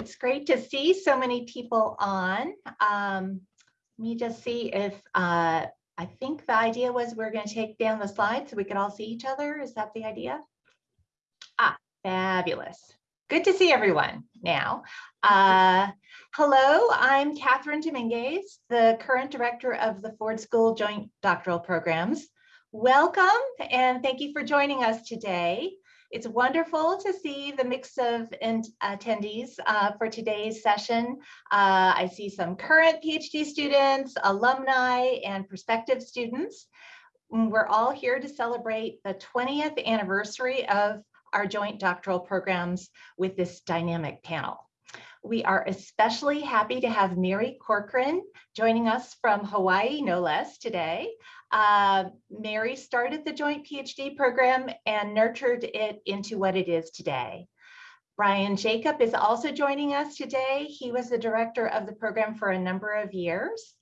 it's great to see so many people on. Um, let me just see if, uh, I think the idea was we're going to take down the slides so we could all see each other. Is that the idea? Ah, fabulous. Good to see everyone now. Uh, hello, I'm Catherine Dominguez, the current director of the Ford School Joint Doctoral Programs. Welcome and thank you for joining us today. It's wonderful to see the mix of attendees uh, for today's session. Uh, I see some current PhD students, alumni, and prospective students. We're all here to celebrate the 20th anniversary of our joint doctoral programs with this dynamic panel. We are especially happy to have Mary Corcoran joining us from Hawaii, no less, today. Uh, Mary started the joint PhD program and nurtured it into what it is today. Brian Jacob is also joining us today. He was the director of the program for a number of years.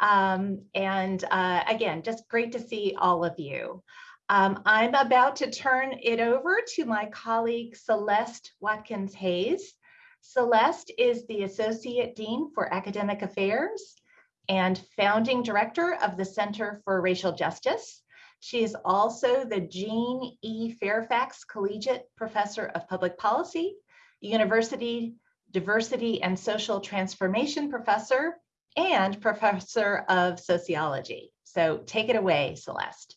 Um, and uh, again, just great to see all of you. Um, I'm about to turn it over to my colleague Celeste Watkins Hayes. Celeste is the Associate Dean for Academic Affairs and founding director of the Center for Racial Justice. She is also the Jean E. Fairfax Collegiate Professor of Public Policy, University Diversity and Social Transformation Professor, and Professor of Sociology. So take it away, Celeste.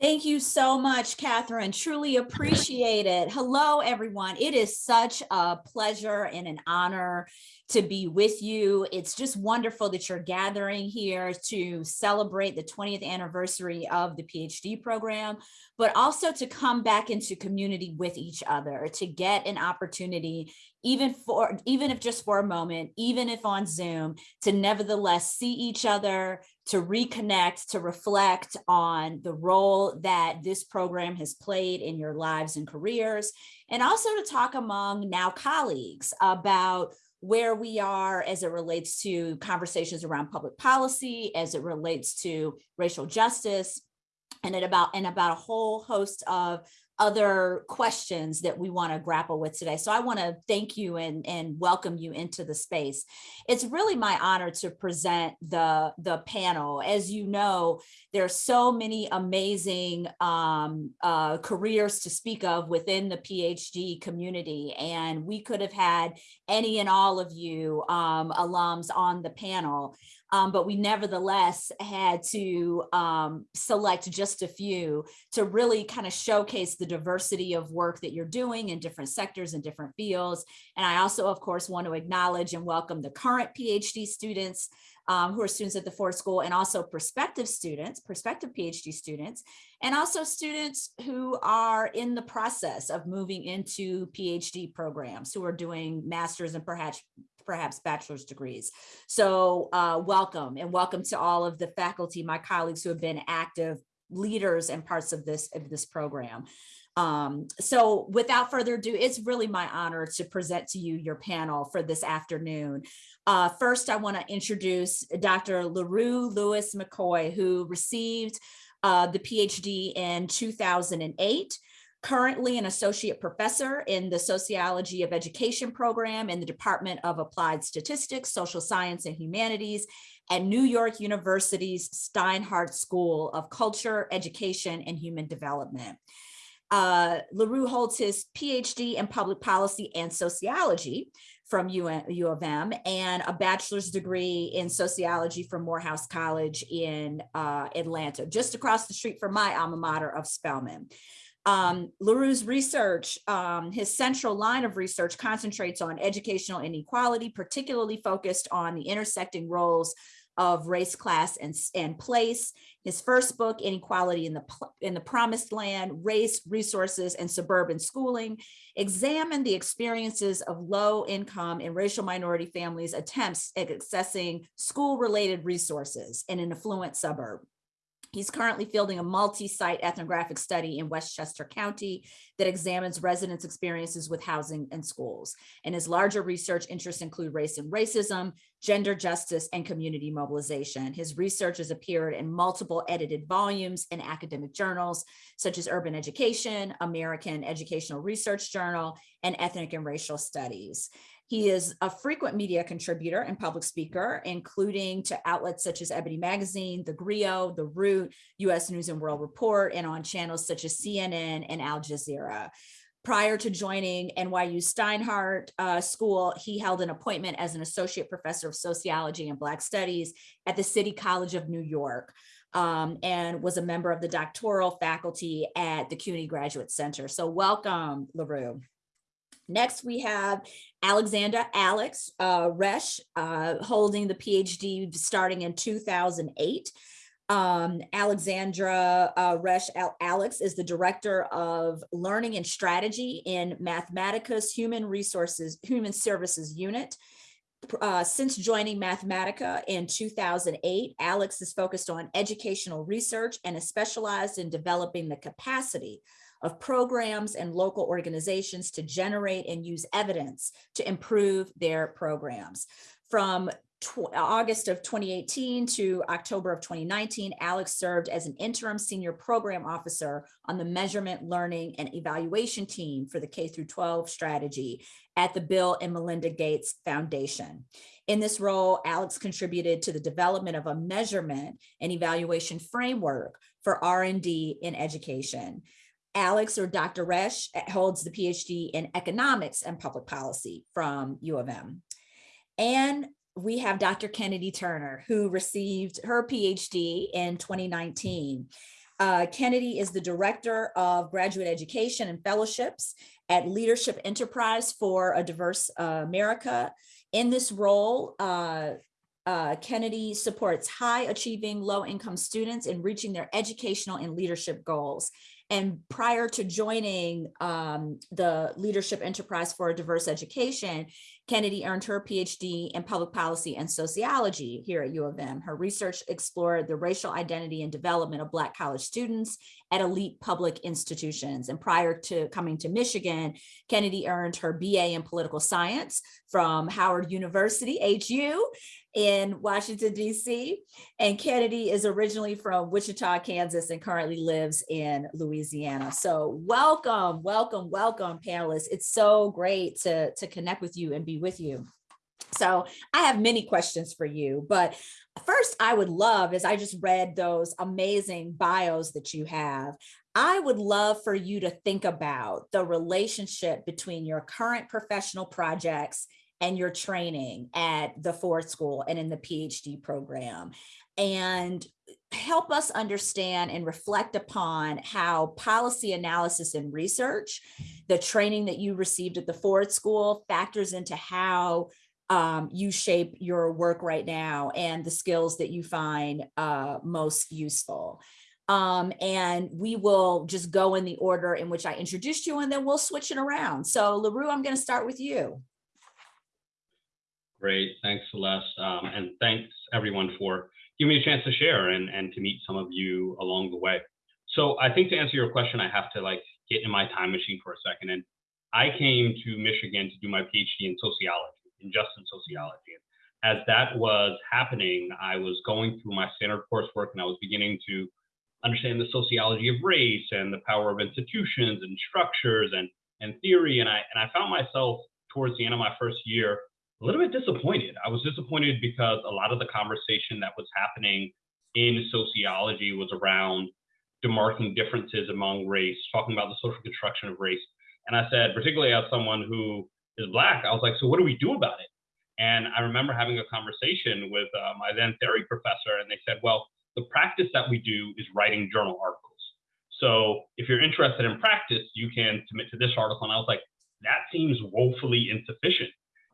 Thank you so much, Catherine. Truly appreciate it. Hello, everyone. It is such a pleasure and an honor to be with you. It's just wonderful that you're gathering here to celebrate the 20th anniversary of the PhD program, but also to come back into community with each other, to get an opportunity even for even if just for a moment, even if on Zoom, to nevertheless see each other, to reconnect, to reflect on the role that this program has played in your lives and careers, and also to talk among now colleagues about where we are as it relates to conversations around public policy, as it relates to racial justice, and it about and about a whole host of other questions that we want to grapple with today. So I want to thank you and, and welcome you into the space. It's really my honor to present the, the panel. As you know, there are so many amazing um, uh, careers to speak of within the PhD community, and we could have had any and all of you um, alums on the panel um, but we nevertheless had to um, select just a few to really kind of showcase the diversity of work that you're doing in different sectors and different fields. And I also, of course, want to acknowledge and welcome the current PhD students um, who are students at the Ford School and also prospective students, prospective PhD students, and also students who are in the process of moving into PhD programs who are doing masters and perhaps perhaps bachelor's degrees. So uh, welcome and welcome to all of the faculty, my colleagues who have been active leaders and parts of this of this program. Um, so without further ado, it's really my honor to present to you your panel for this afternoon. Uh, first, I want to introduce Dr. L'Heureux Lewis McCoy, who received uh, the PhD in 2008 currently an associate professor in the Sociology of Education program in the Department of Applied Statistics, Social Science and Humanities at New York University's Steinhardt School of Culture, Education, and Human Development. Uh, L'Heureux holds his PhD in public policy and sociology from U, of M and a bachelor's degree in sociology from Morehouse College in uh, Atlanta, just across the street from my alma mater of Spelman. Um, L'Heureux's research, um, his central line of research concentrates on educational inequality, particularly focused on the intersecting roles of race, class, and, and place. His first book, Inequality in the, in the Promised Land, Race, Resources, and Suburban Schooling, examined the experiences of low income and racial minority families' attempts at accessing school-related resources in an affluent suburb. He's currently fielding a multi-site ethnographic study in Westchester County that examines residents' experiences with housing and schools. And his larger research interests include race and racism, gender justice, and community mobilization. His research has appeared in multiple edited volumes in academic journals, such as Urban Education, American Educational Research Journal, and Ethnic and Racial Studies. He is a frequent media contributor and public speaker, including to outlets such as Ebony Magazine, The Grio, The Root, US News and World Report, and on channels such as CNN and Al Jazeera. Prior to joining NYU Steinhardt uh, School, he held an appointment as an associate professor of sociology and Black studies at the City College of New York. Um, and was a member of the doctoral faculty at the CUNY Graduate Center. So welcome, L'Heureux. Next, we have Alexandra Alex uh, Resch, uh, holding the PhD starting in 2008. Um, Alexandra uh, Resch Al Alex is the Director of Learning and Strategy in Mathematica's Human Resources, Human Services Unit. Uh, since joining Mathematica in 2008, Alex is focused on educational research and is specialized in developing the capacity of programs and local organizations to generate and use evidence to improve their programs. From August of 2018 to October of 2019, Alex served as an interim senior program officer on the measurement, learning, and evaluation team for the K through 12 strategy at the Bill and Melinda Gates Foundation. In this role, Alex contributed to the development of a measurement and evaluation framework for R&D in education. Alex or Dr. Resch eh, holds the PhD in economics and public policy from U of M. And we have Dr. Kennedy Turner, who received her PhD in 2019. Uh, Kennedy is the Director of Graduate Education and Fellowships at Leadership Enterprise for a Diverse uh, America. In this role, uh, uh, Kennedy supports high achieving low income students in reaching their educational and leadership goals. And prior to joining um, the Leadership Enterprise for a Diverse Education, Kennedy earned her PhD in public policy and sociology here at U of M. Her research explored the racial identity and development of Black college students at elite public institutions. And prior to coming to Michigan, Kennedy earned her BA in political science from Howard University, HU, in Washington, DC. And Kennedy is originally from Wichita, Kansas, and currently lives in Louisiana. So welcome, welcome, welcome, panelists. It's so great to, to connect with you and be with you. So I have many questions for you, but first I would love, as I just read those amazing bios that you have, I would love for you to think about the relationship between your current professional projects and your training at the Ford School and in the PhD program and help us understand and reflect upon how policy analysis and research, the training that you received at the Ford School factors into how um, you shape your work right now and the skills that you find uh, most useful. Um, and we will just go in the order in which I introduced you and then we'll switch it around. So L'Heureux, I'm gonna start with you. Great, thanks Celeste. Um, and thanks everyone for giving me a chance to share and, and to meet some of you along the way. So I think to answer your question, I have to like get in my time machine for a second. And I came to Michigan to do my PhD in sociology, in just in sociology. As that was happening, I was going through my standard coursework and I was beginning to understand the sociology of race and the power of institutions and structures and, and theory. And I, and I found myself towards the end of my first year a little bit disappointed. I was disappointed because a lot of the conversation that was happening in sociology was around demarking differences among race, talking about the social construction of race. And I said, particularly as someone who is Black, I was like, so what do we do about it? And I remember having a conversation with uh, my then theory professor, and they said, well, the practice that we do is writing journal articles. So if you're interested in practice, you can submit to this article. And I was like, that seems woefully insufficient.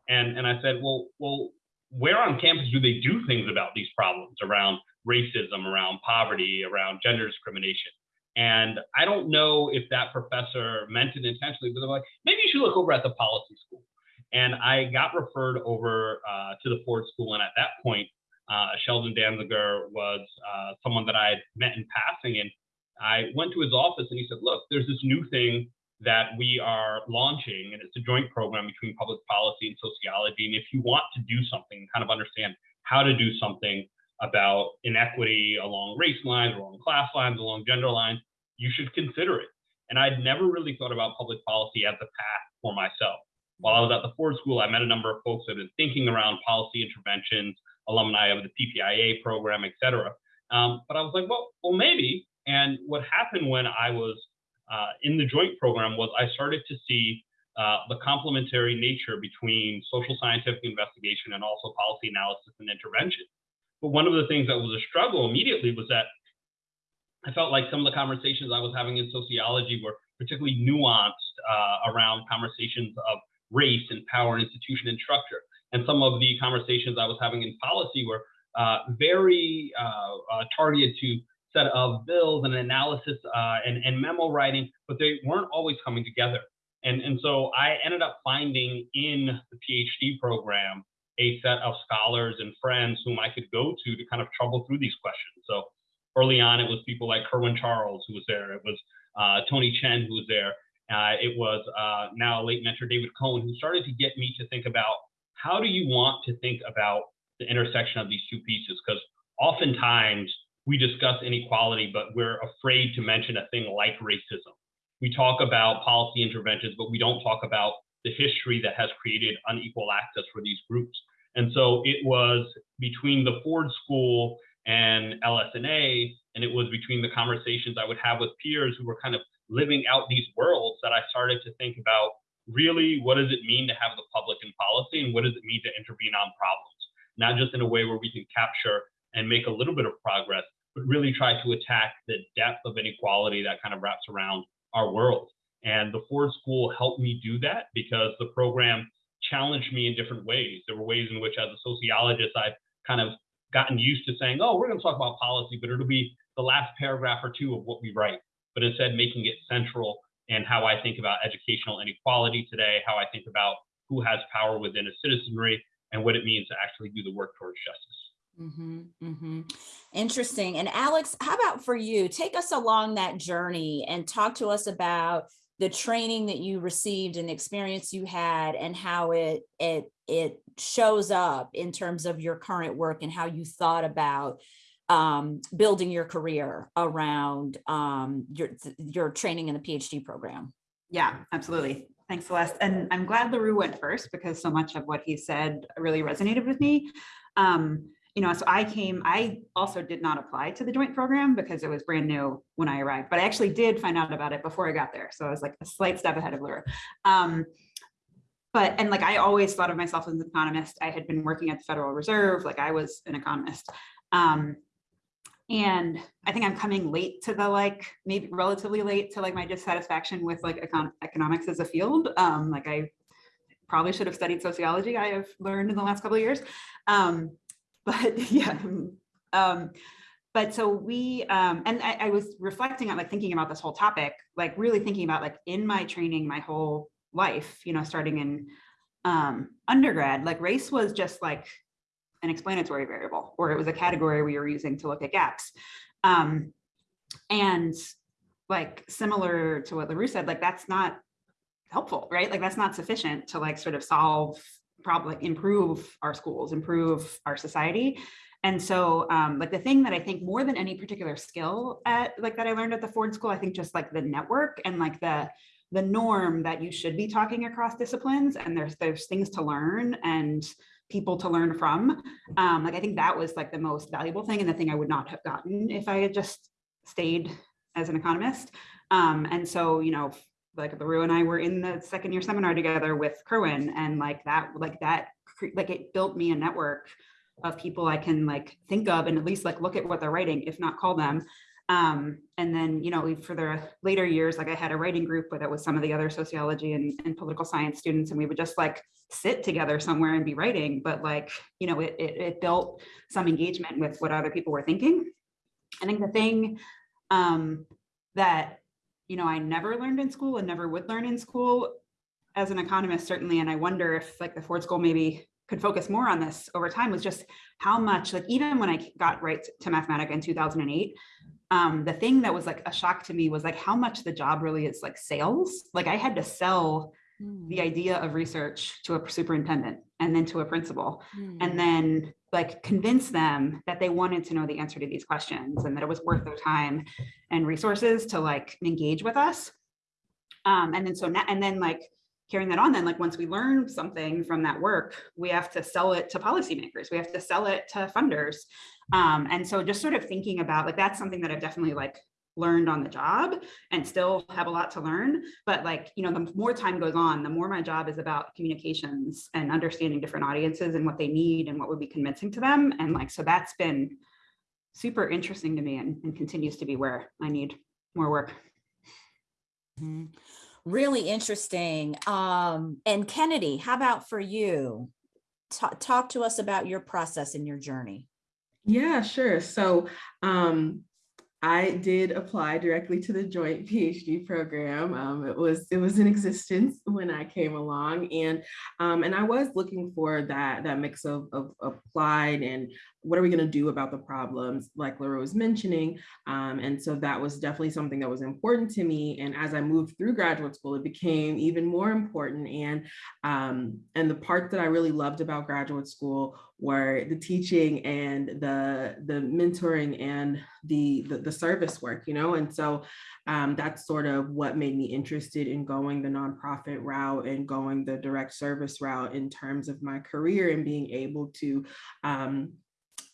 And, and I said, well, well, where on campus do they do things about these problems around racism, around poverty, around gender discrimination? And I don't know if that professor meant it intentionally, but they're like, maybe you should look over at the policy school. And I got referred over uh, to the Ford School. And at that point, uh, Sheldon Danziger was uh, someone that I had met in passing. And I went to his office and he said, look, there's this new thing that we are launching, and it's a joint program between public policy and sociology. And if you want to do something, kind of understand how to do something about inequity along race lines, along class lines, along gender lines, you should consider it. And I'd never really thought about public policy as a path for myself. While I was at the Ford School, I met a number of folks that have been thinking around policy interventions, alumni of the PPIA program, et cetera. Um, but I was like, well, well, maybe. And what happened when I was uh, in the joint program was I started to see uh, the complementary nature between social scientific investigation and also policy analysis and intervention. But one of the things that was a struggle immediately was that I felt like some of the conversations I was having in sociology were particularly nuanced uh, around conversations of race and power, and institution, and structure. And some of the conversations I was having in policy were uh, very uh, uh, targeted to set of bills and analysis uh, and, and memo writing, but they weren't always coming together. And, and so I ended up finding in the PhD program a set of scholars and friends whom I could go to to kind of trouble through these questions. So early on, it was people like Kerwin Charles who was there. It was uh, Tony Chen who was there. Uh, it was uh, now late mentor David Cohen who started to get me to think about how do you want to think about the intersection of these two pieces? Because oftentimes we discuss inequality, but we're afraid to mention a thing like racism. We talk about policy interventions, but we don't talk about the history that has created unequal access for these groups. And so it was between the Ford School and LS&A, and it was between the conversations I would have with peers who were kind of living out these worlds that I started to think about really what does it mean to have the public in policy and what does it mean to intervene on problems, not just in a way where we can capture and make a little bit of progress, but really try to attack the depth of inequality that kind of wraps around our world. And the Ford School helped me do that because the program challenged me in different ways. There were ways in which, as a sociologist, I've kind of gotten used to saying, oh, we're going to talk about policy, but it'll be the last paragraph or two of what we write, but instead making it central and how I think about educational inequality today, how I think about who has power within a citizenry, and what it means to actually do the work towards justice. Mm-hmm, mm-hmm. Interesting. And Alex, how about for you? Take us along that journey and talk to us about the training that you received and the experience you had and how it it it shows up in terms of your current work and how you thought about um, building your career around um, your your training in the PhD program. Yeah, absolutely. Thanks, Celeste. And I'm glad L'Heureux went first because so much of what he said really resonated with me. Um, you know, so I came, I also did not apply to the joint program because it was brand new when I arrived, but I actually did find out about it before I got there. So I was like a slight step ahead of L'Heureux. Um, but, and like, I always thought of myself as an economist. I had been working at the Federal Reserve, like I was an economist. Um, and I think I'm coming late to the like, maybe relatively late to like my dissatisfaction with like econ economics as a field. Um, like I probably should have studied sociology, I have learned in the last couple of years. Um, but yeah. Um, but so we, um, and I, I was reflecting on like thinking about this whole topic, like really thinking about like in my training, my whole life, you know, starting in um, undergrad, like race was just like an explanatory variable, or it was a category we were using to look at gaps. Um, and like similar to what L'Heureux said, like that's not helpful, right? Like that's not sufficient to like sort of solve probably improve our schools, improve our society. And so um, like the thing that I think more than any particular skill at like that I learned at the Ford School, I think just like the network and like the the norm that you should be talking across disciplines and there's there's things to learn and people to learn from. Um, like I think that was like the most valuable thing and the thing I would not have gotten if I had just stayed as an economist. Um, and so, you know, like L'Heureux and I were in the second year seminar together with Kerwin and like that, like that, like it built me a network of people I can like think of and at least like look at what they're writing, if not call them. Um, and then, you know, for the later years, like I had a writing group where that was some of the other sociology and, and political science students, and we would just like sit together somewhere and be writing, but like, you know, it, it, it built some engagement with what other people were thinking. I think the thing um, that you know, I never learned in school and never would learn in school as an economist, certainly. And I wonder if like the Ford School maybe could focus more on this over time was just how much, like even when I got right to Mathematica in 2008, um, the thing that was like a shock to me was like how much the job really is like sales. Like I had to sell Mm, the idea of research to a superintendent and then to a principal mm, and then like convince them that they wanted to know the answer to these questions and that it was worth their time and resources to like engage with us. Um, and then so now, and then like carrying that on, then like once we learn something from that work, we have to sell it to policymakers, we have to sell it to funders. Um, and so just sort of thinking about like that's something that I've definitely like learned on the job and still have a lot to learn. But like, you know, the more time goes on, the more my job is about communications and understanding different audiences and what they need and what would be convincing to them. And like, so that's been super interesting to me and, and continues to be where I need more work. mhm. Really interesting. Um, and Kennedy, how about for you? Talk, talk to us about your process and your journey. Yeah, sure. So um, I did apply directly to the joint PhD program. Um, it was it was in existence when I came along, and um, and I was looking for that that mix of, of applied and what are we going to do about the problems, like Laura was mentioning. Um, and so that was definitely something that was important to me. And as I moved through graduate school, it became even more important. And um, and the part that I really loved about graduate school were the teaching and the the mentoring and the the, the service work, you know. And so um, that's sort of what made me interested in going the nonprofit route and going the direct service route in terms of my career and being able to um,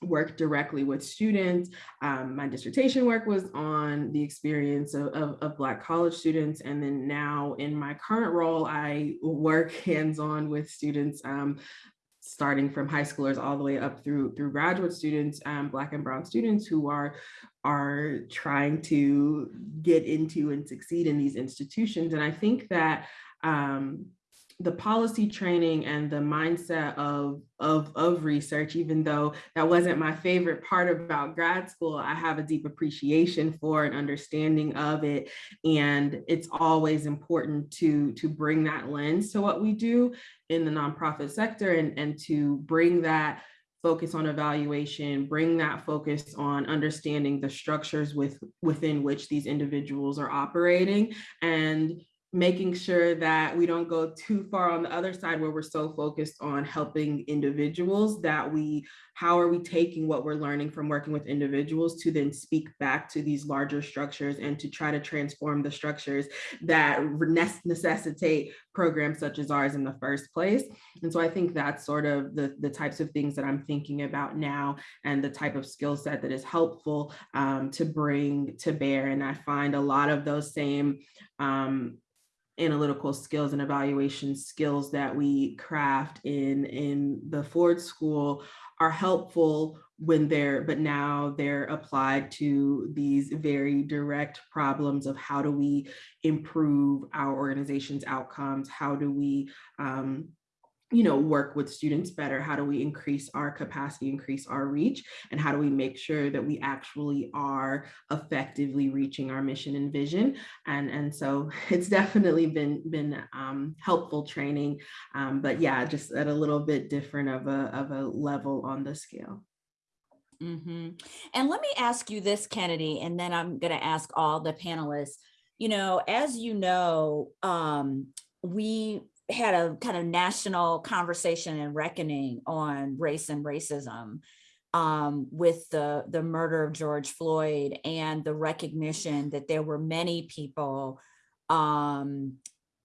work directly with students. Um, my dissertation work was on the experience of, of, of, Black college students. And then now in my current role, I work hands-on with students um, starting from high schoolers all the way up through through graduate students, um, Black and Brown students who are are trying to get into and succeed in these institutions. And I think that um, the policy training and the mindset of, of, of research, even though that wasn't my favorite part about grad school, I have a deep appreciation for and understanding of it. And it's always important to, to bring that lens to what we do in the nonprofit sector and, and to bring that focus on evaluation, bring that focus on understanding the structures with within which these individuals are operating and making sure that we don't go too far on the other side where we're so focused on helping individuals that we how are we taking what we're learning from working with individuals to then speak back to these larger structures and to try to transform the structures that necessitate programs such as ours in the first place? And so i think that's sort of the the types of things that i'm thinking about now and the type of skill set that is helpful um, to bring to bear. And i find a lot of those same um, analytical skills and evaluation skills that we craft in in the Ford School are helpful when they're but now they're applied to these very direct problems of how do we improve our organization's outcomes? How do we um, you know, work with students better? How do we increase our capacity, increase our reach? And how do we make sure that we actually are effectively reaching our mission and vision? And, and so it's definitely been, been um, helpful training, um, but yeah, just at a little bit different of a, of a level on the scale. Mm -hmm. And let me ask you this, Kennedy, and then I'm going to ask all the panelists. You know, as you know, um, we had a kind of national conversation and reckoning on race and racism um, with the, the murder of George Floyd and the recognition that there were many people, um,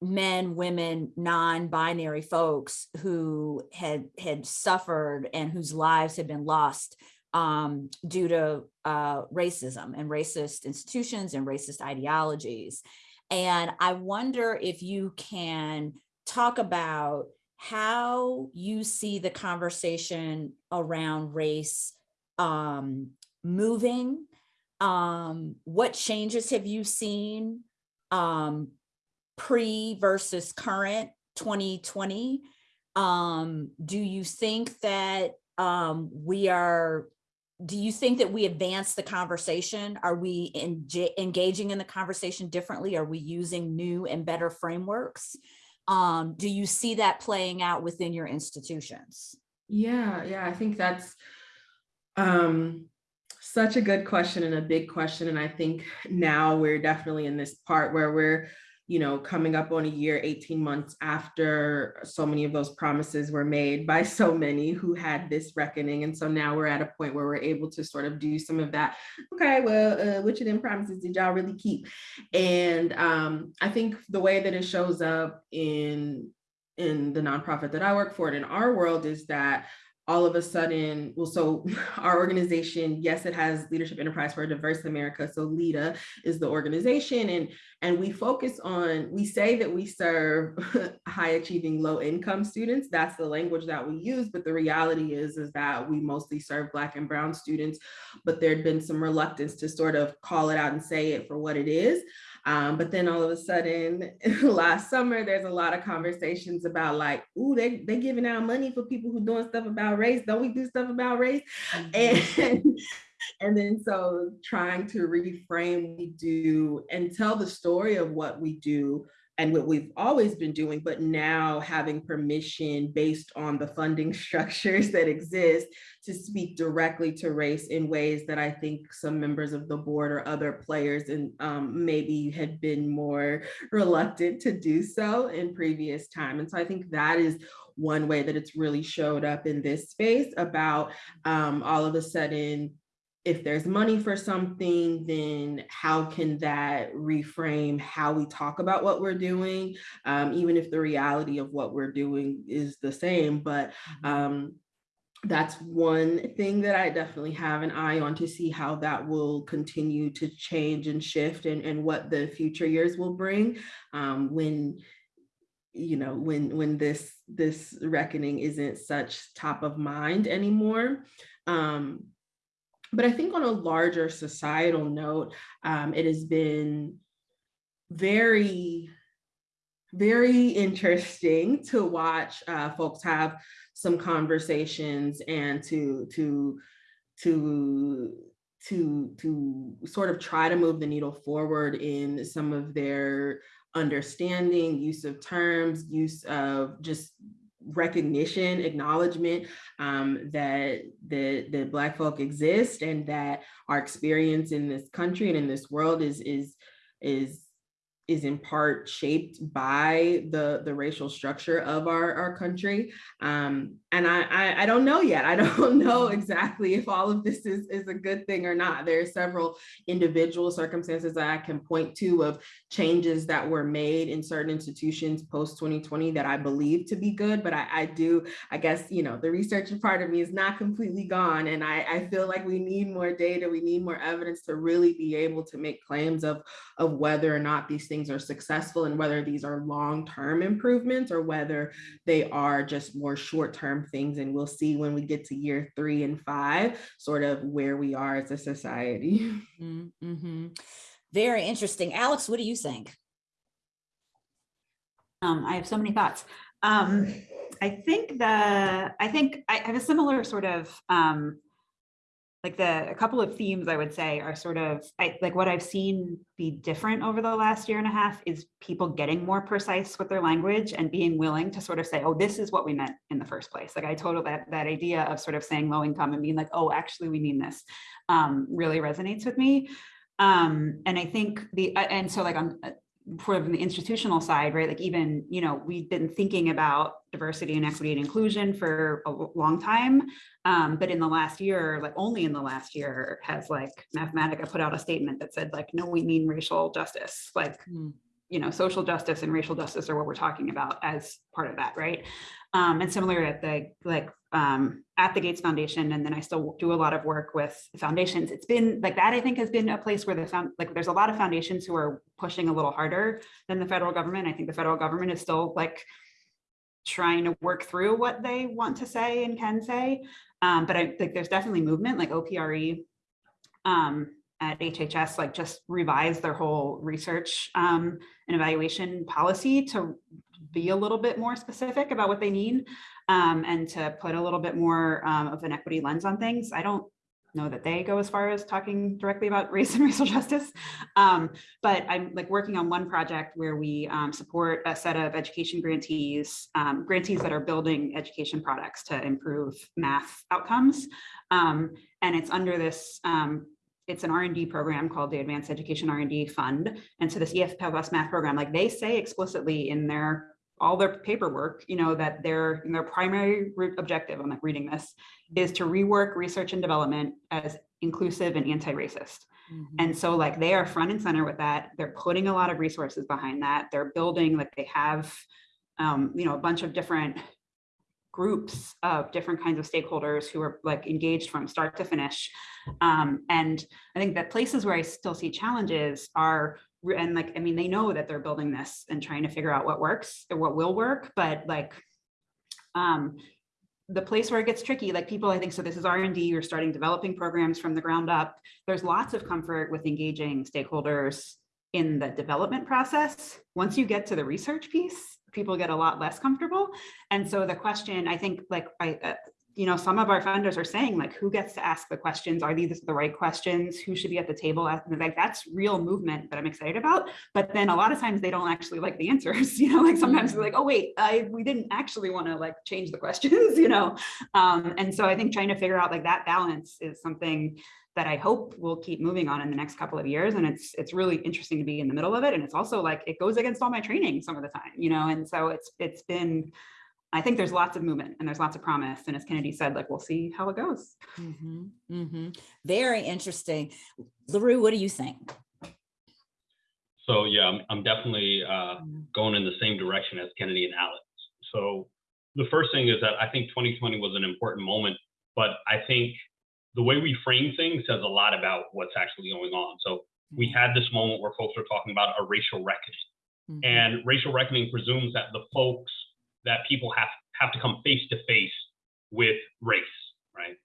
men, women, non-binary folks who had, had suffered and whose lives had been lost um, due to uh, racism and racist institutions and racist ideologies. And I wonder if you can talk about how you see the conversation around race um, moving. Um, what changes have you seen um, pre versus current 2020? Um, do you think that um, we are, do you think that we advance the conversation? Are we engaging in the conversation differently? Are we using new and better frameworks? Um, do you see that playing out within your institutions? Yeah, yeah, I think that's um, such a good question and a big question. And I think now we're definitely in this part where we're, you know, coming up on a year, 18 months after so many of those promises were made by so many who had this reckoning. And so now we're at a point where we're able to sort of do some of that. Okay, well, uh, which of them promises did y'all really keep? And um, I think the way that it shows up in in the nonprofit that I work for and in our world is that all of a sudden, well, so our organization, yes, it has Leadership Enterprise for a Diverse America. So LEDA is the organization and, and we focus on, we say that we serve high achieving low income students. That's the language that we use, but the reality is, is that we mostly serve Black and Brown students, but there'd been some reluctance to sort of call it out and say it for what it is. Um, but then all of a sudden, last summer, there's a lot of conversations about like, ooh, they they giving out money for people who doing stuff about race. Don't we do stuff about race? And and then so trying to reframe we do and tell the story of what we do and what we've always been doing, but now having permission based on the funding structures that exist to speak directly to race in ways that I think some members of the board or other players and um, maybe had been more reluctant to do so in previous time. And so I think that is one way that it's really showed up in this space about um, all of a sudden if there's money for something, then how can that reframe how we talk about what we're doing, um, even if the reality of what we're doing is the same. But um, that's one thing that I definitely have an eye on to see how that will continue to change and shift and, and what the future years will bring. Um, when you know when when this this reckoning isn't such top of mind anymore. Um but I think on a larger societal note, um, it has been very, very interesting to watch uh, folks have some conversations and to to to to to sort of try to move the needle forward in some of their understanding, use of terms, use of just recognition, acknowledgement um, that the the Black folk exist and that our experience in this country and in this world is is is is in part shaped by the the racial structure of our our country. Um, and I, I, I don't know yet. I don't know exactly if all of this is is a good thing or not. There are several individual circumstances that i can point to of changes that were made in certain institutions post 2020 that i believe to be good but i i do i guess you know the researcher part of me is not completely gone and i i feel like we need more data. We need more evidence to really be able to make claims of of whether or not these things are successful and whether these are long-term improvements or whether they are just more short-term things. And we'll see when we get to year three and five, sort of where we are as a society. Mm -hmm. Very interesting. Alex, what do you think? Um, I have so many thoughts. Um, I think the, I think I have a similar sort of um, like the a couple of themes I would say are sort of I, like what I've seen be different over the last year and a half is people getting more precise with their language and being willing to sort of say, oh, this is what we meant in the first place. Like I total that that idea of sort of saying low income and being like, oh, actually we mean this um, really resonates with me. Um, and I think the and so like on from the institutional side, right? Like even, you know, we've been thinking about diversity and equity and inclusion for a long time. Um, but in the last year, like only in the last year has like Mathematica put out a statement that said like, no, we mean racial justice. Like, mm. you know, social justice and racial justice are what we're talking about as part of that, right? Um, and similar at the like um, at the Gates Foundation, and then I still do a lot of work with foundations. It's been like that. I think has been a place where the found like there's a lot of foundations who are pushing a little harder than the federal government. I think the federal government is still like trying to work through what they want to say and can say. Um, but I think there's definitely movement like OPRE um, at HHS like just revised their whole research um, and evaluation policy to be a little bit more specific about what they mean um, and to put a little bit more um, of an equity lens on things. I don't know that they go as far as talking directly about race and racial justice. Um, but I'm like working on one project where we um, support a set of education grantees, um, grantees that are building education products to improve math outcomes. Um, and it's under this, um, it's an R&D program called the Advanced Education R&D Fund. And so this EF Plus math program, like they say explicitly in their all their paperwork, you know, that their their primary objective, I'm like reading this, is to rework research and development as inclusive and anti-racist. Mhm. And so like they are front and center with that. They're putting a lot of resources behind that. They're building, like they have, um, you know, a bunch of different groups of different kinds of stakeholders who are like engaged from start to finish. Um, and I think that places where I still see challenges are, and like, I mean, they know that they're building this and trying to figure out what works or what will work, but like, um, the place where it gets tricky, like people, I think, so this is R and D, you're starting developing programs from the ground up. There's lots of comfort with engaging stakeholders in the development process. Once you get to the research piece, people get a lot less comfortable. And so the question, I think, like, I, uh, you know, some of our funders are saying, like, who gets to ask the questions? Are these the right questions? Who should be at the table? Like, that's real movement that I'm excited about. But then a lot of times they don't actually like the answers, you know, like sometimes they're like, oh, wait, I, we didn't actually want to like change the questions, you know? Um, and so I think trying to figure out like that balance is something that I hope we'll keep moving on in the next couple of years. And it's it's really interesting to be in the middle of it. And it's also like it goes against all my training some of the time, you know. And so it's it's been, I think there's lots of movement and there's lots of promise. And as Kennedy said, like we'll see how it goes. Mhm, mhm. Very interesting. L'Heureux, what do you think? So yeah, I'm, I'm definitely uh, going in the same direction as Kennedy and Alex. So the first thing is that I think 2020 was an important moment, but I think the way we frame things says a lot about what's actually going on. So we had this moment where folks were talking about a racial reckoning, Mhm. and racial reckoning presumes that the folks that people have have to come face to face with race, right?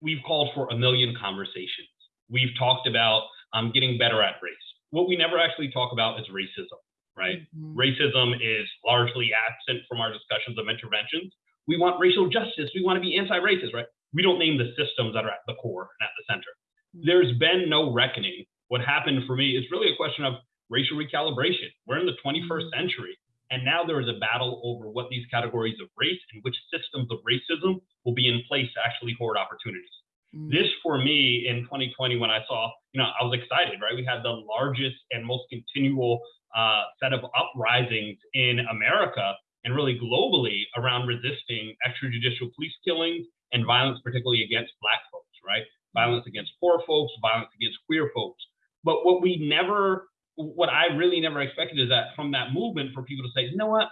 We've called for a million conversations. We've talked about um, getting better at race. What we never actually talk about is racism, right? Mhm. Racism is largely absent from our discussions of interventions. We want racial justice. We want to be anti-racist, right? We don't name the systems that are at the core and at the center. There's been no reckoning. What happened for me is really a question of racial recalibration. We're in the 21st century, and now there is a battle over what these categories of race and which systems of racism will be in place to actually hoard opportunities. Mhm. this for me in 2020 when i saw you know i was excited right? We had the largest and most continual uh, set of uprisings in america and really globally around resisting extrajudicial police killings and violence particularly against black folks right? Violence against poor folks violence against queer folks. But what we never what i really never expected is that from that movement for people to say you know what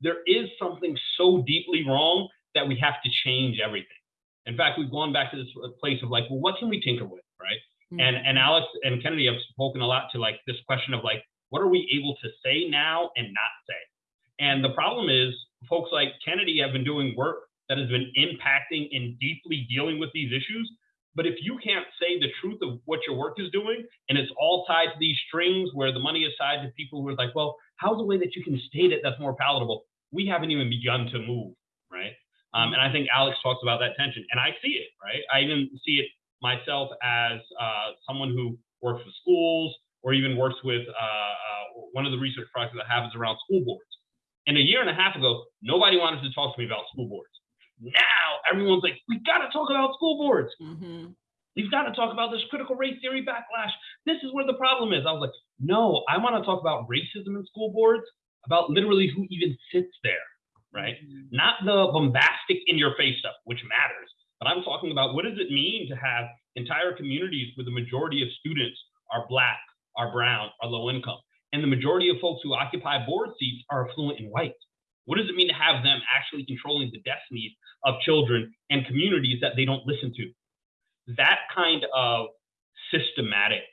there is something so deeply wrong that we have to change everything in fact, we've gone back to this place of like, well, what can we tinker with, right? Mm-hmm. And and Alex and Kennedy have spoken a lot to like this question of like, what are we able to say now and not say? And the problem is, folks like Kennedy have been doing work that has been impacting and deeply dealing with these issues. But if you can't say the truth of what your work is doing, and it's all tied to these strings where the money is tied to people who are like, well, how's the way that you can state it that's more palatable? We haven't even begun to move, right? Um, and I think Alex talks about that tension, and I see it, right? I even see it myself as uh, someone who works with schools or even works with uh, uh, one of the research projects that have is around school boards. And a year and a half ago, nobody wanted to talk to me about school boards. Now everyone's like, we got to talk about school boards. Mhm. We've got to talk about this critical race theory backlash. This is where the problem is. I was like, no, I want to talk about racism in school boards, about literally who even sits there, right? Not the bombastic in your face stuff, which matters, but I'm talking about what does it mean to have entire communities where the majority of students are Black, are Brown, are low income, and the majority of folks who occupy board seats are affluent and white. What does it mean to have them actually controlling the destinies of children and communities that they don't listen to? That kind of systematic,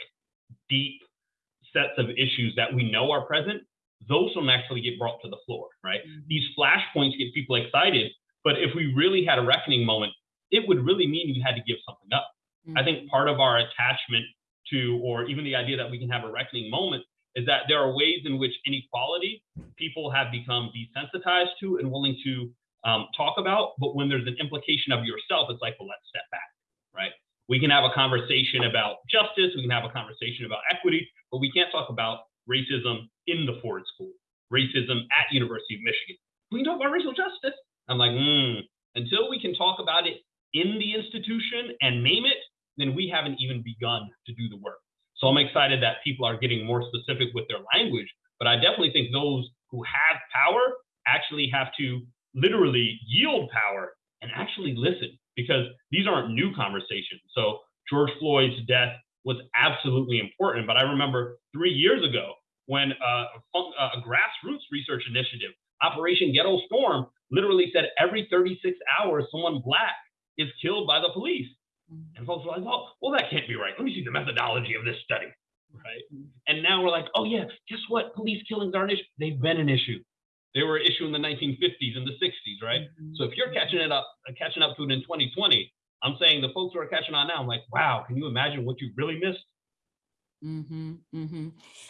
deep sets of issues that we know are present, those don't actually get brought to the floor, right? Mm-hmm. These flashpoints get people excited, but if we really had a reckoning moment, it would really mean you had to give something up. I think mm-hmm. part of our attachment to, or even the idea that we can have a reckoning moment, is that there are ways in which inequality people have become desensitized to and willing to um, talk about. But when there's an implication of yourself, it's like, well, let's step back. Right? We can have a conversation about justice, we can have a conversation about equity, but we can't talk about racism in the Ford School, racism at University of Michigan. We can talk about racial justice. I'm like, hmm, until we can talk about it in the institution and name it, then we haven't even begun to do the work. So I'm excited that people are getting more specific with their language, but I definitely think those who have power actually have to literally yield power and actually listen because these aren't new conversations. So George Floyd's death was absolutely important, but I remember three years ago when uh, a, fun- a grassroots research initiative, Operation Ghetto Storm, literally said every 36 hours someone black is killed by the police. And folks were like, well, well, that can't be right. Let me see the methodology of this study. Right. And now we're like, oh yeah, guess what? Police killings aren't an issue. They've been an issue. They were an issue in the 1950s and the 60s, right? So if you're catching it up, uh, catching up to it in 2020, I'm saying the folks who are catching on now, I'm like, wow, can you imagine what you really missed? Mm-hmm, mm-hmm.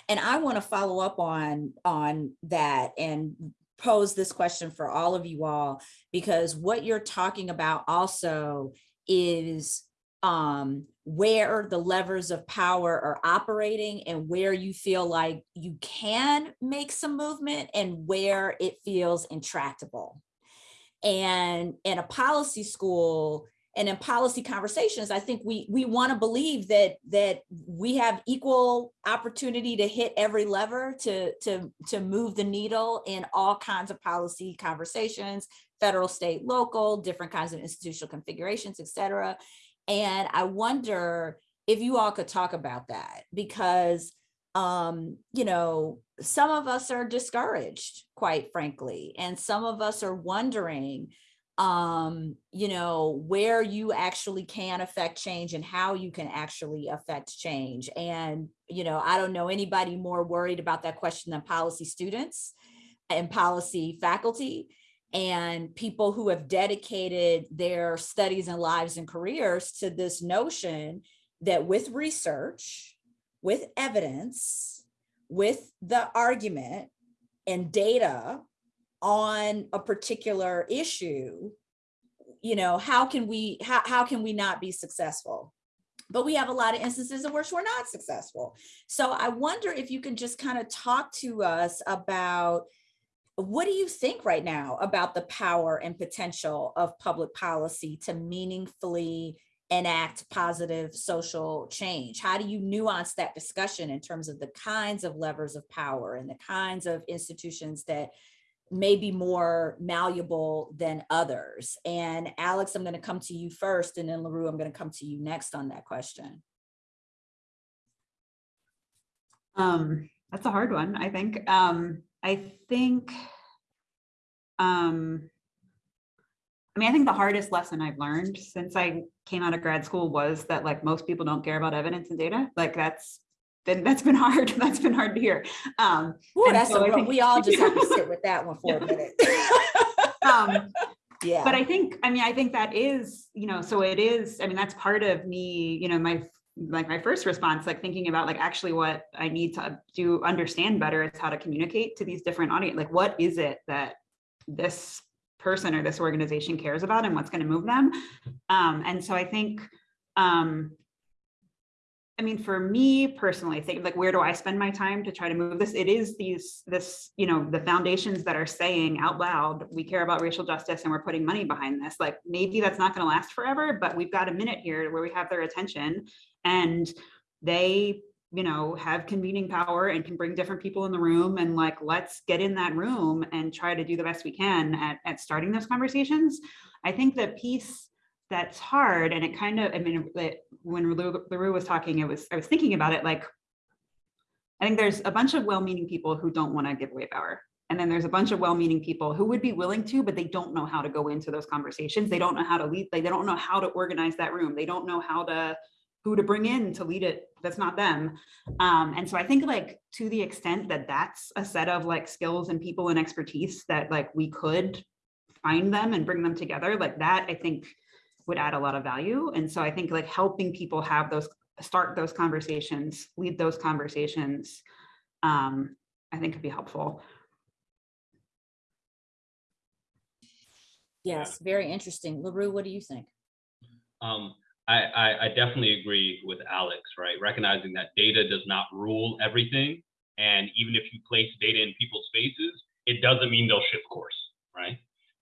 And I want to follow up on on that and pose this question for all of you all because what you're talking about also is um where the levers of power are operating and where you feel like you can make some movement and where it feels intractable. And in a policy school, and in policy conversations i think we we want to believe that that we have equal opportunity to hit every lever to to to move the needle in all kinds of policy conversations federal state local different kinds of institutional configurations et cetera and i wonder if you all could talk about that because um you know some of us are discouraged quite frankly. And some of us are wondering um you know where you actually can affect change and how you can actually affect change. And you know i don't know anybody more worried about that question than policy students and policy faculty and people who have dedicated their studies and lives and careers to this notion that with research with evidence with the argument and data on a particular issue you know how can we how, how can we not be successful? But we have a lot of instances in which we're not successful. So i wonder if you can just kind of talk to us about what do you think right now about the power and potential of public policy to meaningfully enact positive social change? How do you nuance that discussion in terms of the kinds of levers of power and the kinds of institutions that may be more malleable than others? And Alex, I'm going to come to you first, and then L'Heureux, I'm going to come to you next on that question. Um, that's a hard one, I think. Um, I think, um, I mean, I think the hardest lesson I've learned since I came out of grad school was that like most people don't care about evidence and data. Like that's been, that's been hard. That's been hard to hear. Um, Ooh, that's so think- we all just have to sit with that one for a minute. um, yeah. but I think, I mean, I think that is, you know, so it is, I mean, that's part of me, you know, my, like my first response, like thinking about like actually what I need to do, understand better is how to communicate to these different audience, like what is it that this person or this organization cares about and what's going to move them. Um, and so I think, um, I mean, for me personally, think like, where do I spend my time to try to move this? It is these, this, you know, the foundations that are saying out loud, we care about racial justice and we're putting money behind this. Like, maybe that's not going to last forever, but we've got a minute here where we have their attention and they, you know, have convening power and can bring different people in the room and like, let's get in that room and try to do the best we can at, at starting those conversations. I think the piece that's hard and it kind of, I mean, it- when L'Heureux was talking, it was, I was thinking about it like, I think there's a bunch of well-meaning people who don't want to give away power. And then there's a bunch of well-meaning people who would be willing to, but they don't know how to go into those conversations. They don't know how to lead, they don't know how to organize that room. They don't know how to, who to bring in to lead it. That's not them. Um, and so I think like to the extent that that's a set of like skills and people and expertise that like we could find them and bring them together, like that, I think would add a lot of value. And so I think like helping people have those, start those conversations, lead those conversations, um, I think could be helpful. yes, very interesting. L'Heureux, what do you think? Um, I, I, I definitely agree with Alex, right? Recognizing that data does not rule everything. And even if you place data in people's faces, it doesn't mean they'll shift course, right?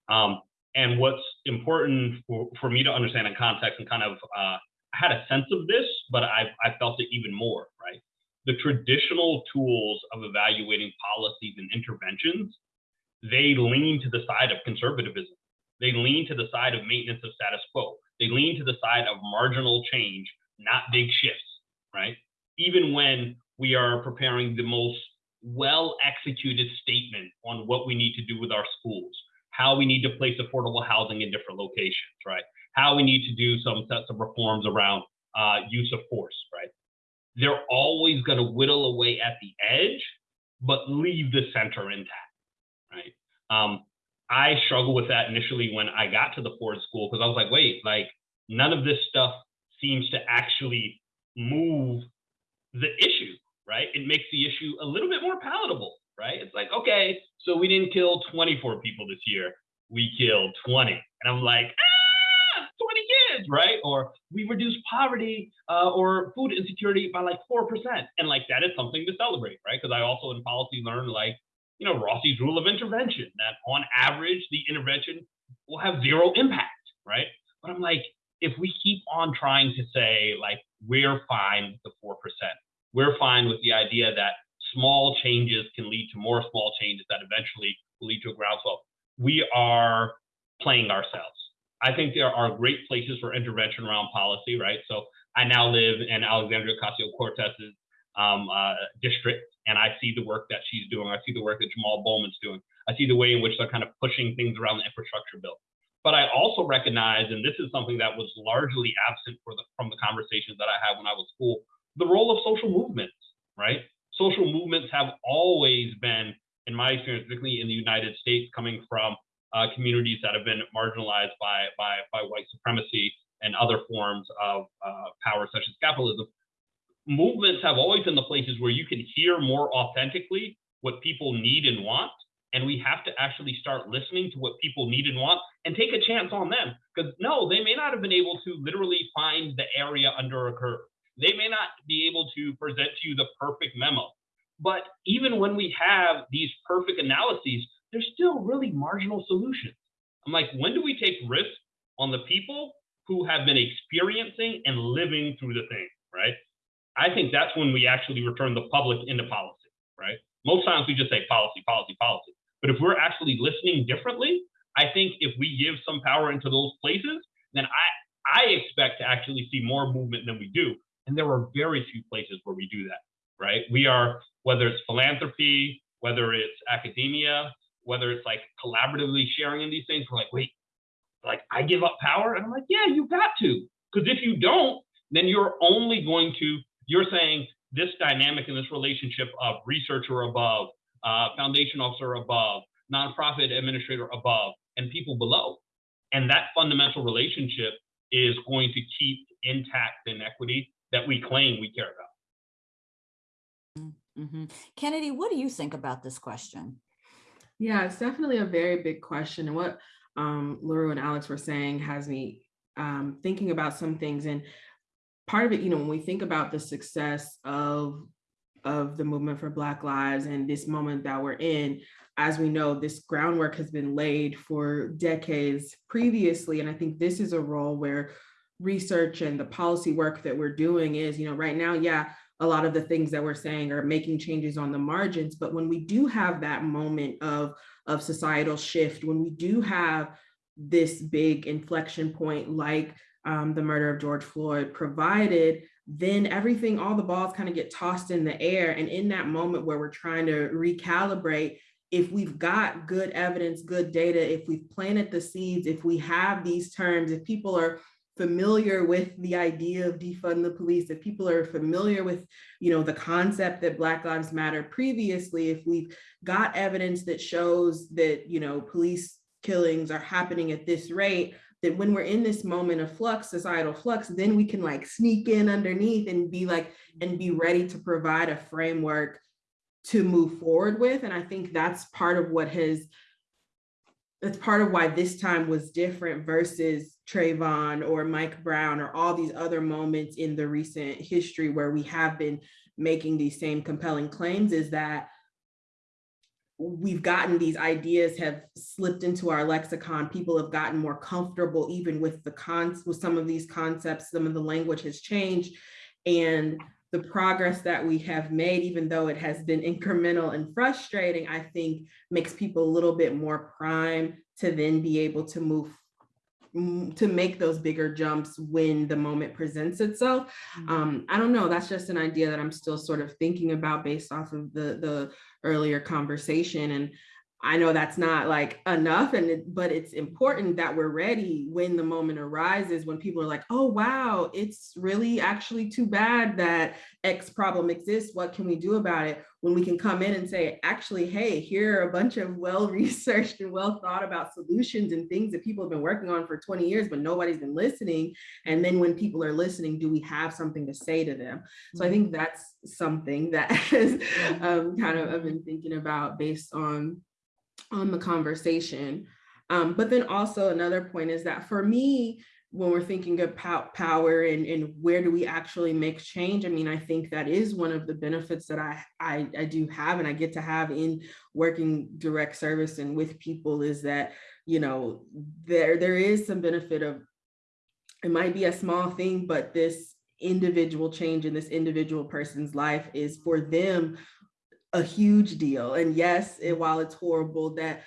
Um, and what's important for, for me to understand in context and kind of, uh, I had a sense of this, but I, I felt it even more, right? The traditional tools of evaluating policies and interventions, they lean to the side of conservatism. They lean to the side of maintenance of status quo. They lean to the side of marginal change, not big shifts, right? Even when we are preparing the most well executed statement on what we need to do with our schools, how we need to place affordable housing in different locations, right? How we need to do some sets of reforms around uh, use of force, right? They're always going to whittle away at the edge, but leave the center intact, right? Um, I struggled with that initially when I got to the Ford School because I was like, wait, like none of this stuff seems to actually move the issue, right? It makes the issue a little bit more palatable, right? It's like, okay, so we didn't kill 24 people this year, we killed 20. And I'm like, ah, 20 kids, right? Or we reduced poverty uh, or food insecurity by like 4%. And like that is something to celebrate, right? Because I also in policy learned like, you know, Rossi's rule of intervention, that on average, the intervention will have zero impact, right? But I'm like, if we keep on trying to say, like, we're fine with the 4%, we're fine with the idea that small changes can lead to more small changes that eventually will lead to a groundswell, we are playing ourselves. I think there are great places for intervention around policy, right? So I now live in Alexandria Ocasio Cortez's um, uh, district, and I see the work that she's doing. I see the work that Jamal Bowman's doing. I see the way in which they're kind of pushing things around the infrastructure bill. But I also recognize, and this is something that was largely absent the, from the conversations that I had when I was school, the role of social movements, right? Social movements have always been, in my experience, particularly in the United States, coming from uh, communities that have been marginalized by, by, by white supremacy and other forms of uh, power, such as capitalism, movements have always been the places where you can hear more authentically what people need and want. And we have to actually start listening to what people need and want and take a chance on them. Because no, they may not have been able to literally find the area under a curve. They may not be able to present to you the perfect memo. But even when we have these perfect analyses, there's still really marginal solutions. I'm like, when do we take risks on the people who have been experiencing and living through the thing, right? I think that's when we actually return the public into policy, right? Most times we just say policy, policy, policy. But if we're actually listening differently, I think if we give some power into those places, then I, I expect to actually see more movement than we do. And there are very few places where we do that, right? We are, whether it's philanthropy, whether it's academia, whether it's like collaboratively sharing in these things, we're like, wait, like I give up power? And I'm like, yeah, you got to. Because if you don't, then you're only going to you're saying this dynamic in this relationship of researcher above, uh, foundation officer above, nonprofit administrator above, and people below. And that fundamental relationship is going to keep intact inequity that we claim we care about. Mm-hmm. Kennedy, what do you think about this question? Yeah, it's definitely a very big question. And what um, Laura and Alex were saying has me um, thinking about some things. And part of it, you know, when we think about the success of of the movement for Black Lives and this moment that we're in, as we know, this groundwork has been laid for decades previously. And I think this is a role where research and the policy work that we're doing is, you know, right now, yeah, a lot of the things that we're saying are making changes on the margins. But when we do have that moment of, of societal shift, when we do have this big inflection point like um, the murder of George Floyd provided, then everything, all the balls kind of get tossed in the air. And in that moment where we're trying to recalibrate, if we've got good evidence, good data, if we've planted the seeds, if we have these terms, if people are familiar with the idea of defund the police, if people are familiar with, you know, the concept that Black Lives Matter previously, if we've got evidence that shows that, you know, police killings are happening at this rate, that when we're in this moment of flux, societal flux, then we can like sneak in underneath and be like, and be ready to provide a framework to move forward with. And I think that's part of what has that's part of why this time was different versus Trayvon or Mike Brown or all these other moments in the recent history where we have been making these same compelling claims is that we've gotten these ideas have slipped into our lexicon. People have gotten more comfortable even with the cons with some of these concepts. Some of the language has changed. And the progress that we have made, even though it has been incremental and frustrating, I think makes people a little bit more prime to then be able to move to make those bigger jumps when the moment presents itself. Um, I don't know, that's just an idea that I'm still sort of thinking about based off of the, the earlier conversation. And I know that's not like enough, and it, but it's important that we're ready when the moment arises, when people are like, oh, wow, it's really actually too bad that X problem exists. What can we do about it? When we can come in and say, actually, hey, here are a bunch of well-researched and well thought about solutions and things that people have been working on for 20 years, but nobody's been listening. And then when people are listening, do we have something to say to them? So I think that's something that has um, kind of I've been thinking about based on on the conversation. Um, but then also another point is that for me, when we're thinking about power and, and where do we actually make change, I mean, I think that is one of the benefits that I, I, I do have and I get to have in working direct service and with people is that, you know, there there is some benefit of, it might be a small thing, but this individual change in this individual person's life is for them a huge deal. And yes, it, while it's horrible that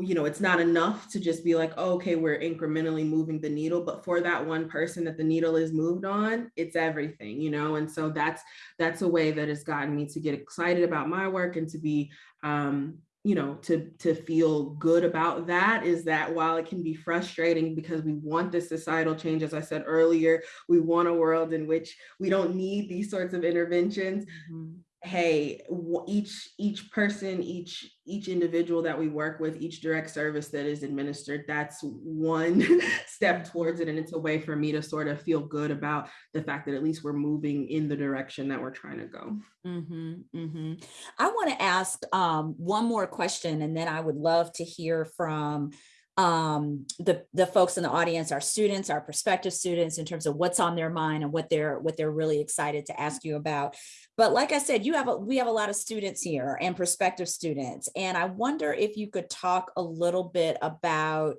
you know, it's not enough to just be like, oh, okay, we're incrementally moving the needle, but for that one person that the needle is moved on, it's everything, you know? And so that's, that's a way that has gotten me to get excited about my work and to be, um, you know, to, to feel good about that is that while it can be frustrating because we want this societal change, as I said earlier, we want a world in which we don't need these sorts of interventions. Mm -hmm hey each each person each each individual that we work with each direct service that is administered that's one step towards it and it's a way for me to sort of feel good about the fact that at least we're moving in the direction that we're trying to go mm -hmm, mm -hmm. i want to ask um, one more question and then i would love to hear from um, the, the folks in the audience, our students, our prospective students in terms of what's on their mind and what they're what they're really excited to ask you about. But like I said, you have a, we have a lot of students here and prospective students. And I wonder if you could talk a little bit about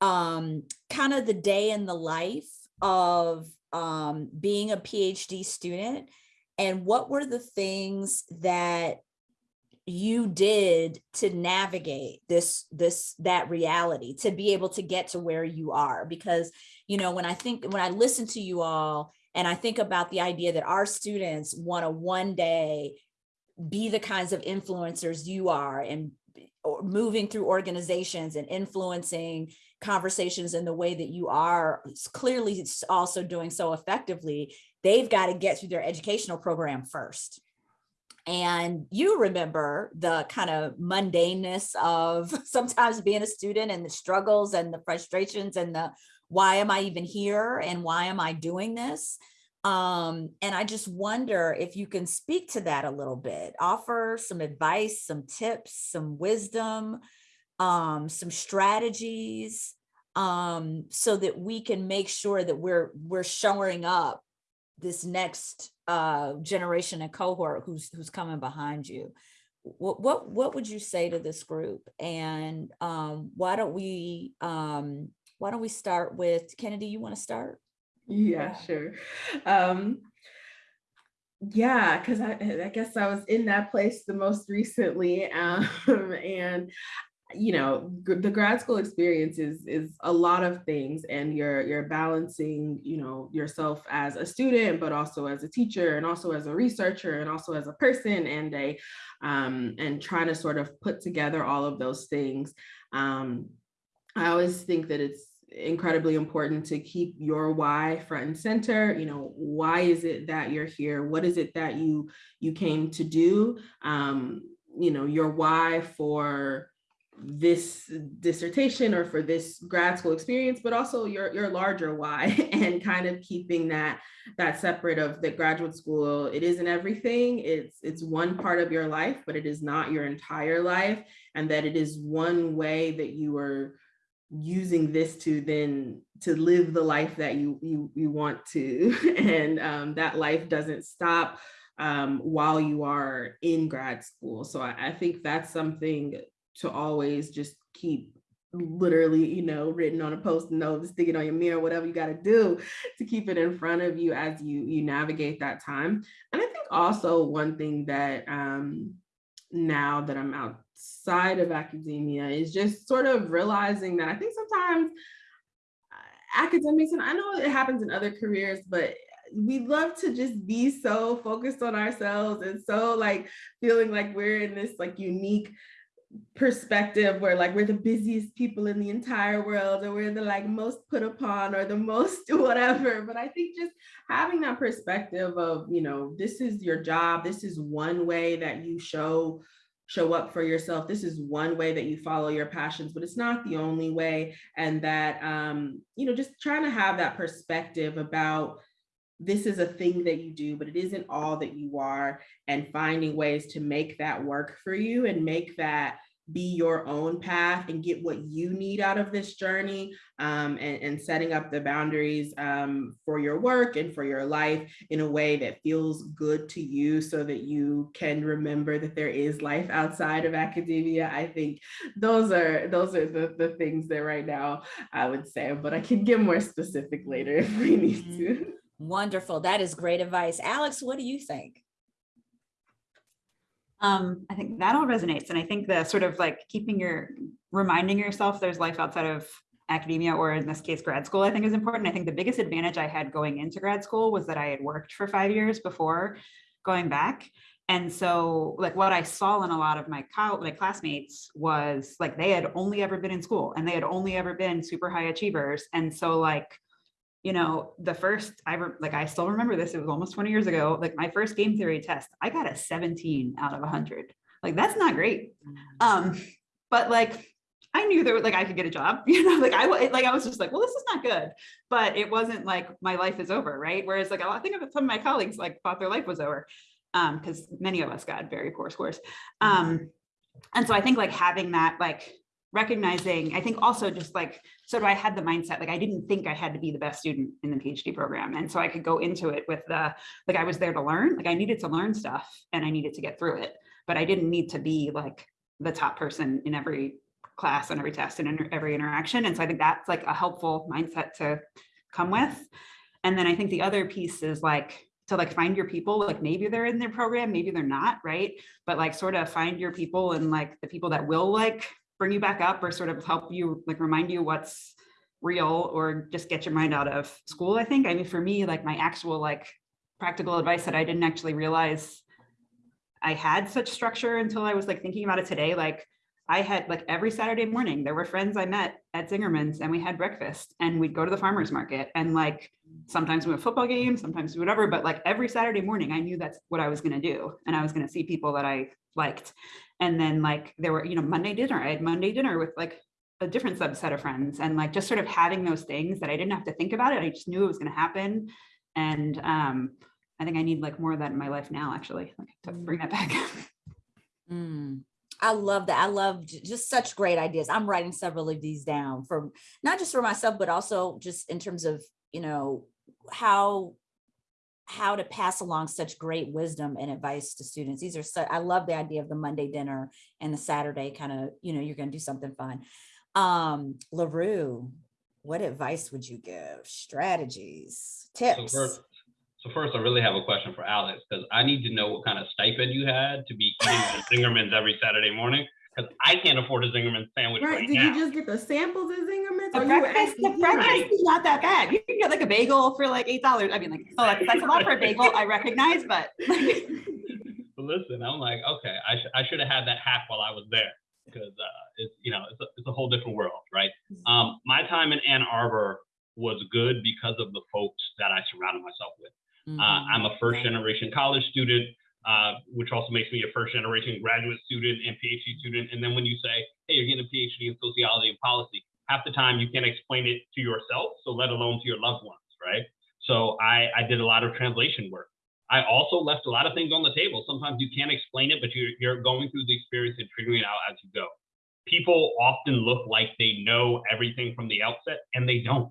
um, kind of the day in the life of um, being a PhD student and what were the things that you did to navigate this this that reality to be able to get to where you are because you know when i think when i listen to you all and i think about the idea that our students want to one day be the kinds of influencers you are and moving through organizations and influencing conversations in the way that you are clearly also doing so effectively they've got to get through their educational program first. And you remember the kind of mundaneness of sometimes being a student and the struggles and the frustrations and the why am I even here and why am I doing this? Um, and I just wonder if you can speak to that a little bit, offer some advice, some tips, some wisdom, um, some strategies, um, so that we can make sure that we're we're showing up this next uh, generation and cohort who's who's coming behind you. What what what would you say to this group? And um, why don't we um, why don't we start with Kennedy? You want to start? Yeah, sure. Um, yeah, because I, I guess I was in that place the most recently, um, and you know the grad school experience is is a lot of things and you're you're balancing you know yourself as a student but also as a teacher and also as a researcher and also as a person and a um, and trying to sort of put together all of those things um, i always think that it's incredibly important to keep your why front and center you know why is it that you're here what is it that you you came to do um you know your why for this dissertation or for this grad school experience, but also your, your larger why and kind of keeping that that separate of the graduate school. It isn't everything. It's it's one part of your life, but it is not your entire life. And that it is one way that you are using this to then to live the life that you you, you want to. And um, that life doesn't stop um, while you are in grad school. So I, I think that's something to always just keep literally, you know, written on a post note, stick it on your mirror, whatever you got to do to keep it in front of you as you you navigate that time. And I think also one thing that um, now that I'm outside of academia is just sort of realizing that I think sometimes uh, academics, and I know it happens in other careers, but we love to just be so focused on ourselves and so like feeling like we're in this like unique perspective where like we're the busiest people in the entire world or we're the like most put upon or the most whatever. But i think just having that perspective of you know this is your job this is one way that you show show up for yourself this is one way that you follow your passions but it's not the only way. And that um you know just trying to have that perspective about this is a thing that you do, but it isn't all that you are, and finding ways to make that work for you and make that be your own path and get what you need out of this journey um, and, and, setting up the boundaries um, for your work and for your life in a way that feels good to you so that you can remember that there is life outside of academia. I think those are those are the, the things that right now I would say, but I can get more specific later if we need to. Wonderful. That is great advice. Alex, what do you think? Um, I think that all resonates. And I think the sort of like keeping your, reminding yourself there's life outside of academia or in this case, grad school, I think is important. I think the biggest advantage I had going into grad school was that I had worked for five years before going back. And so like what I saw in a lot of my, my classmates was like, they had only ever been in school and they had only ever been super high achievers. And so like, you know, the first I like I still remember this, it was almost 20 years ago, like my first game theory test, I got a 17 out of 100. Like that's not great. Mm. Um, but like I knew that like I could get a job, you know, like I like I was just like, well, this is not good. But it wasn't like my life is over, right? Whereas like I think of some of my colleagues like thought their life was over. Um, because many of us got very poor scores. Um, and so I think like having that like recognizing, I think also just like, of I had the mindset, like I didn't think I had to be the best student in the PhD program. And so I could go into it with the, like I was there to learn, like I needed to learn stuff and I needed to get through it, but I didn't need to be like the top person in every class and every test and in every interaction. And so I think that's like a helpful mindset to come with. And then I think the other piece is like, to like find your people like maybe they're in their program maybe they're not right but like sort of find your people and like the people that will like bring you back up or sort of help you like remind you what's real or just get your mind out of school i think. I mean for me like my actual like practical advice that i didn't actually realize i had such structure until i was like thinking about it today like i had like every saturday morning there were friends i met at zingerman's and we had breakfast and we'd go to the farmers market and like sometimes we went football games sometimes whatever but like every saturday morning i knew that's what i was going to do and i was going to see people that i liked and then like there were, you know, Monday dinner, I had Monday dinner with like a different subset of friends and like just sort of having those things that I didn't have to think about it. I just knew it was going to happen. And um, I think I need like more of that in my life now, actually, like, to bring that back. mm. I love that. I love just such great ideas. I'm writing several of these down for not just for myself, but also just in terms of, you know, how how to pass along such great wisdom and advice to students. These are so, I love the idea of the Monday dinner and the Saturday kind of, you know, you're going to do something fun. Um, L'Heureux, what advice would you give? Strategies, tips? So first, so first, I really have a question for Alex because I need to know what kind of stipend you had to be eating at Zingerman's every Saturday morning because I can't afford a Zingerman sandwich right, right Did now. you just get the samples of Zingerman's? The breakfast, the breakfast is not that bad. You can get like a bagel for like eight dollars. I mean, like, oh, that's, that's a lot for a bagel. I recognize, but. but listen, I'm like, okay, I, sh- I should have had that hack while I was there because uh, it's you know it's a, it's a whole different world, right? Mm-hmm. Um, my time in Ann Arbor was good because of the folks that I surrounded myself with. Mm-hmm. Uh, I'm a first generation college student. Uh, which also makes me a first generation graduate student and PhD student. And then when you say, hey, you're getting a PhD in sociology and policy, half the time you can't explain it to yourself, so let alone to your loved ones, right? So I, I did a lot of translation work. I also left a lot of things on the table. Sometimes you can't explain it, but you're, you're going through the experience and figuring it out as you go. People often look like they know everything from the outset, and they don't.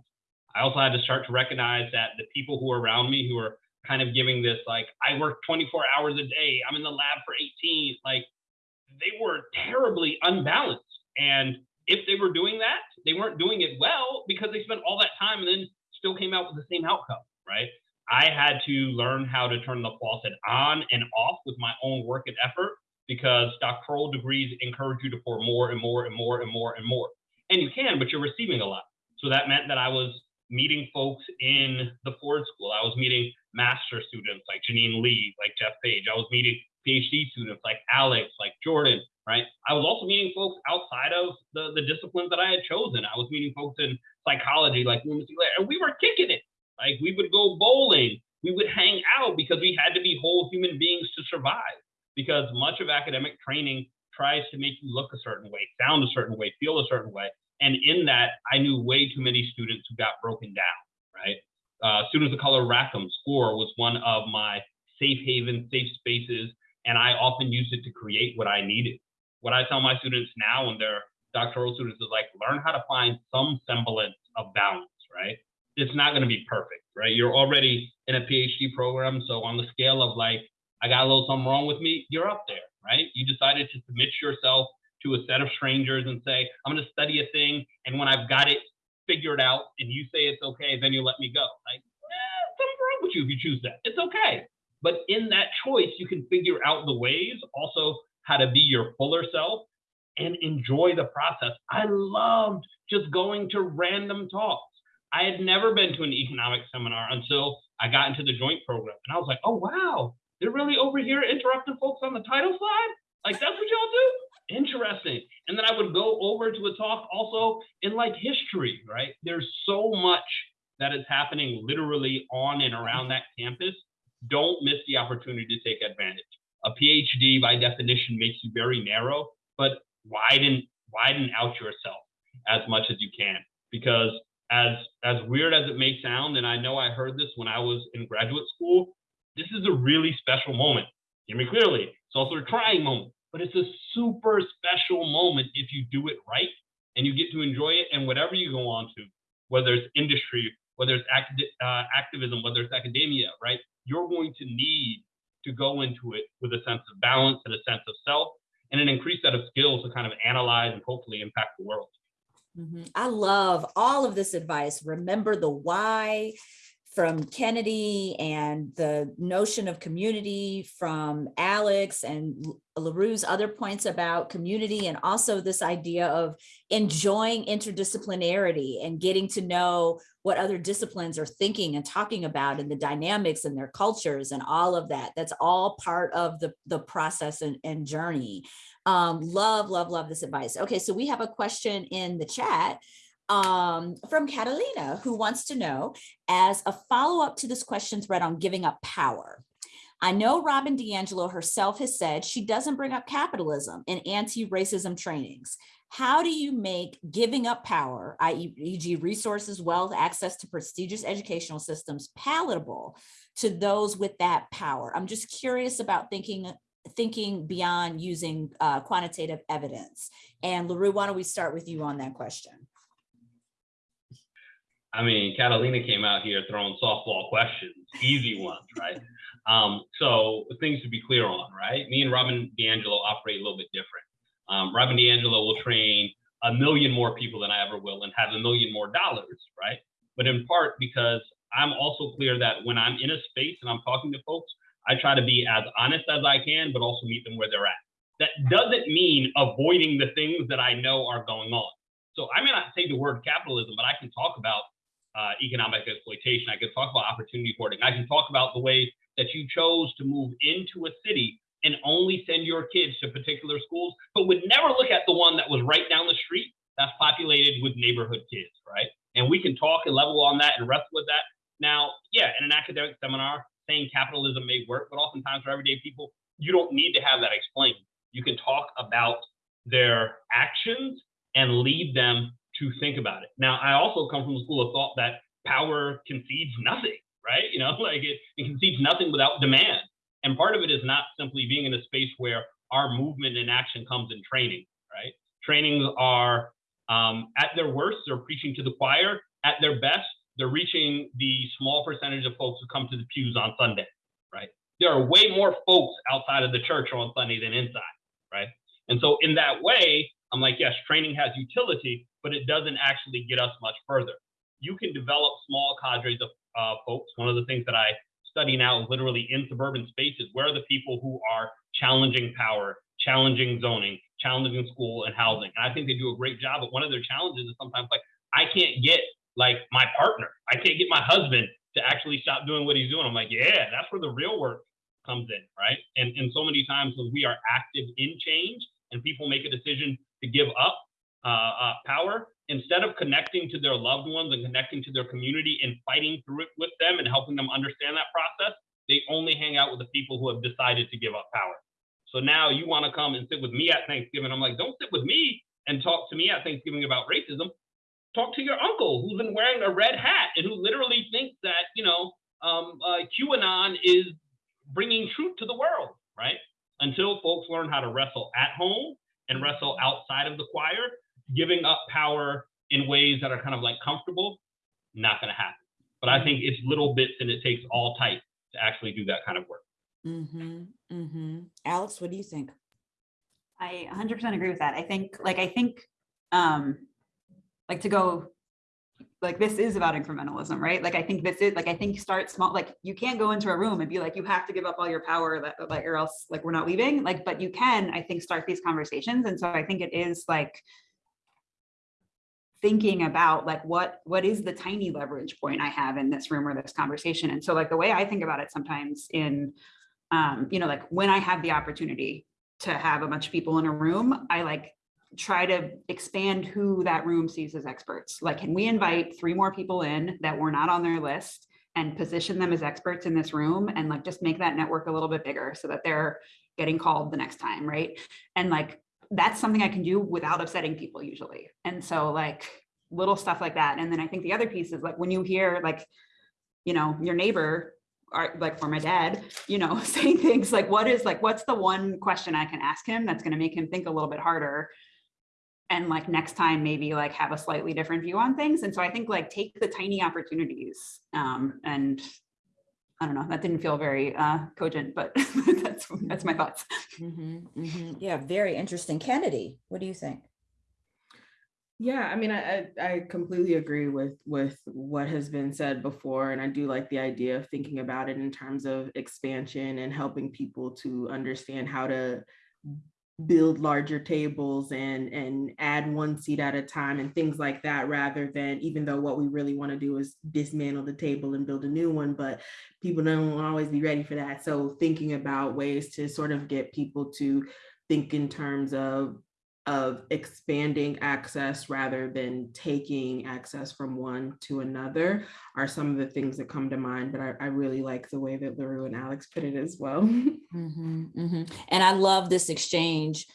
I also had to start to recognize that the people who are around me who are kind of giving this like I work 24 hours a day, I'm in the lab for 18, like they were terribly unbalanced. And if they were doing that, they weren't doing it well because they spent all that time and then still came out with the same outcome, right? I had to learn how to turn the faucet on and off with my own work and effort because doctoral degrees encourage you to pour more and more and more and more and more. And you can, but you're receiving a lot. So that meant that I was meeting folks in the Ford School. I was meeting master students like Janine Lee, like Jeff Page. I was meeting PhD students like Alex, like Jordan, right? I was also meeting folks outside of the, the disciplines that I had chosen. I was meeting folks in psychology like and we were kicking it. Like we would go bowling, we would hang out because we had to be whole human beings to survive. Because much of academic training tries to make you look a certain way, sound a certain way, feel a certain way. And in that, I knew way too many students who got broken down, right? Uh, Students of Color Rackham SCORE was one of my safe haven, safe spaces, and I often used it to create what I needed. What I tell my students now when they're doctoral students is like, learn how to find some semblance of balance, right? It's not going to be perfect, right? You're already in a PhD program. So on the scale of like, I got a little something wrong with me, you're up there, right? You decided to submit yourself to a set of strangers and say, I'm going to study a thing. And when I've got it figured out and you say it's okay, then you let me go. Like, eh, something wrong with you if you choose that. It's okay. But in that choice, you can figure out the ways also how to be your fuller self and enjoy the process. I loved just going to random talks. I had never been to an economic seminar until I got into the joint program. And I was like, oh, wow, they're really over here interrupting folks on the title slide? Like, that's what y'all do? Interesting. And then I would go over to a talk also in like history, right? There's so much that is happening literally on and around that campus. Don't miss the opportunity to take advantage. A PhD by definition makes you very narrow, but widen widen out yourself as much as you can because as as weird as it may sound and I know I heard this when I was in graduate school, this is a really special moment. Hear me clearly. It's also a trying moment but it's a super special moment if you do it right and you get to enjoy it. And whatever you go on to, whether it's industry, whether it's uh, activism, whether it's academia, right? You're going to need to go into it with a sense of balance and a sense of self and an increased set of skills to kind of analyze and hopefully impact the world. Mhm. I love all of this advice. Remember the why, from Kennedy and the notion of community from Alex and L'Heureux's other points about community and also this idea of enjoying interdisciplinarity and getting to know what other disciplines are thinking and talking about and the dynamics and their cultures and all of that. That's all part of the, the process and, and journey. Um, love, love, love this advice. Okay, so we have a question in the chat um, from Catalina, who wants to know, as a follow-up to this question thread on giving up power. I know Robin DiAngelo herself has said she doesn't bring up capitalism in anti-racism trainings. How do you make giving up power, i.e. resources, wealth, access to prestigious educational systems palatable to those with that power? I'm just curious about thinking thinking beyond using uh, quantitative evidence. And L'Heureux, why don't we start with you on that question? I mean, Catalina came out here throwing softball questions, easy ones, right? Um, so things to be clear on, right? Me and Robin DiAngelo operate a little bit different. Um, Robin DiAngelo will train a million more people than I ever will and have a million more dollars, right? But in part because I'm also clear that when I'm in a space and I'm talking to folks, I try to be as honest as I can, but also meet them where they're at. That doesn't mean avoiding the things that I know are going on. So I may not say the word capitalism, but I can talk about uh, economic exploitation. I can talk about opportunity hoarding. I can talk about the way that you chose to move into a city and only send your kids to particular schools, but would never look at the one that was right down the street that's populated with neighborhood kids, right? And we can talk and level on that and wrestle with that. Now, yeah, in an academic seminar, saying capitalism may work, but oftentimes for everyday people, you don't need to have that explained. You can talk about their actions and lead them to think about it. Now, I also come from a school of thought that power concedes nothing, right? You know, like it, it concedes nothing without demand. And part of it is not simply being in a space where our movement and action comes in training, right? Trainings are um, at their worst, they're preaching to the choir. At their best, they're reaching the small percentage of folks who come to the pews on Sunday, right? There are way more folks outside of the church on Sunday than inside, right? And so, in that way, I'm like, yes, training has utility, but it doesn't actually get us much further. You can develop small cadres of uh, folks. One of the things that I study now literally in suburban spaces. Where are the people who are challenging power, challenging zoning, challenging school and housing? And I think they do a great job. But one of their challenges is sometimes like, I can't get like my partner, I can't get my husband to actually stop doing what he's doing. I'm like, yeah, that's where the real work comes in, right? And and so many times when we are active in change and people make a decision to give up uh, uh, power, instead of connecting to their loved ones and connecting to their community and fighting through it with them and helping them understand that process, they only hang out with the people who have decided to give up power. So now you want to come and sit with me at Thanksgiving. I'm like, don't sit with me and talk to me at Thanksgiving about racism. Talk to your uncle who's been wearing a red hat and who literally thinks that, you know, um, uh, QAnon is bringing truth to the world, right? Until folks learn how to wrestle at home and wrestle outside of the choir, giving up power in ways that are kind of like comfortable, not going to happen. But I think it's little bits and it takes all type to actually do that kind of work. Mm-hmm, mm-hmm. Alex, what do you think? I 100% agree with that. I think, like, I think, um, like to go, like, this is about incrementalism, right? Like, I think this is, like, I think start small. Like, you can't go into a room and be like, you have to give up all your power, that, like, or else, like, we're not leaving. Like, but you can, I think, start these conversations. And so I think it is like thinking about like what what is the tiny leverage point I have in this room or this conversation. And so, like, the way I think about it sometimes in, um, you know, like when I have the opportunity to have a bunch of people in a room, I like try to expand who that room sees as experts. Like, can we invite three more people in that were not on their list and position them as experts in this room and like just make that network a little bit bigger so that they're getting called the next time, right? And like that's something I can do without upsetting people usually. And so like little stuff like that. And then I think the other piece is like when you hear like, you know, your neighbor are like for my dad, you know, saying things like, what is like, what's the one question I can ask him that's going to make him think a little bit harder? And like next time, maybe like have a slightly different view on things. And so I think like take the tiny opportunities. Um, and I don't know, that didn't feel very uh, cogent, but that's that's my thoughts. Mhm, mhm. Yeah, very interesting. Kennedy, what do you think? Yeah, I mean, I, I I completely agree with with what has been said before, and I do like the idea of thinking about it in terms of expansion and helping people to understand how to build larger tables and and add one seat at a time and things like that rather than even though what we really want to do is dismantle the table and build a new one but people don't always be ready for that. So thinking about ways to sort of get people to think in terms of of expanding access rather than taking access from one to another are some of the things that come to mind. But I, I really like the way that L'Heureux and Alex put it as well. Mhm, mhm. And I love this exchange,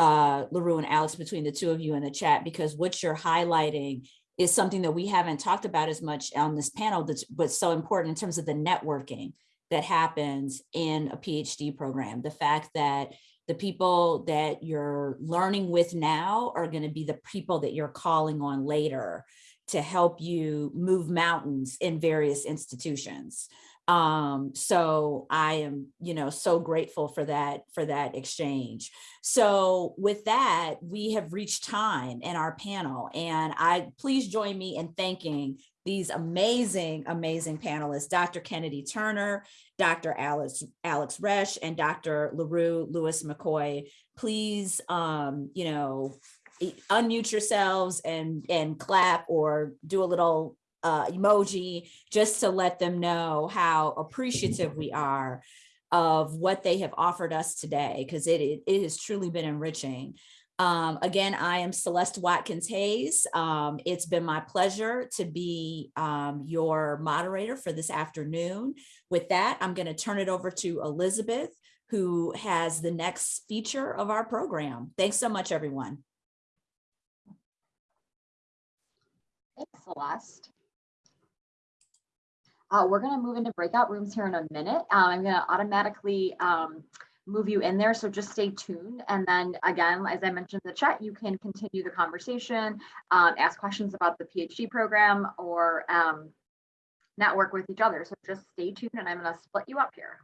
uh, L'Heureux and Alex, between the two of you in the chat, because what you're highlighting is something that we haven't talked about as much on this panel, that's, but so important in terms of the networking that happens in a PhD program. The fact that the people that you're learning with now are going to be the people that you're calling on later to help you move mountains in various institutions. Um, so I am, you know, so grateful for that, for that exchange. So with that, we have reached time in our panel and I, please join me in thanking these amazing, amazing panelists, Dr. Kennedy Turner, Dr. Alex, Alex Resch, and Dr. L'Heureux Lewis McCoy. Please, um, you know, unmute yourselves and, and clap or do a little uh, emoji just to let them know how appreciative we are of what they have offered us today, because it, it it has truly been enriching. Um, again, I am Celeste Watkins Hayes. Um, it's been my pleasure to be um, your moderator for this afternoon. With that, I'm going to turn it over to Elizabeth, who has the next feature of our program. Thanks so much, everyone. Thanks, Celeste. Uh, we're gonna move into breakout rooms here in a minute. Uh, I'm gonna automatically um, move you in there, so just stay tuned. And then again, as I mentioned in the chat, you can continue the conversation, um, ask questions about the PhD program or um, network with each other. So just stay tuned and I'm gonna split you up here.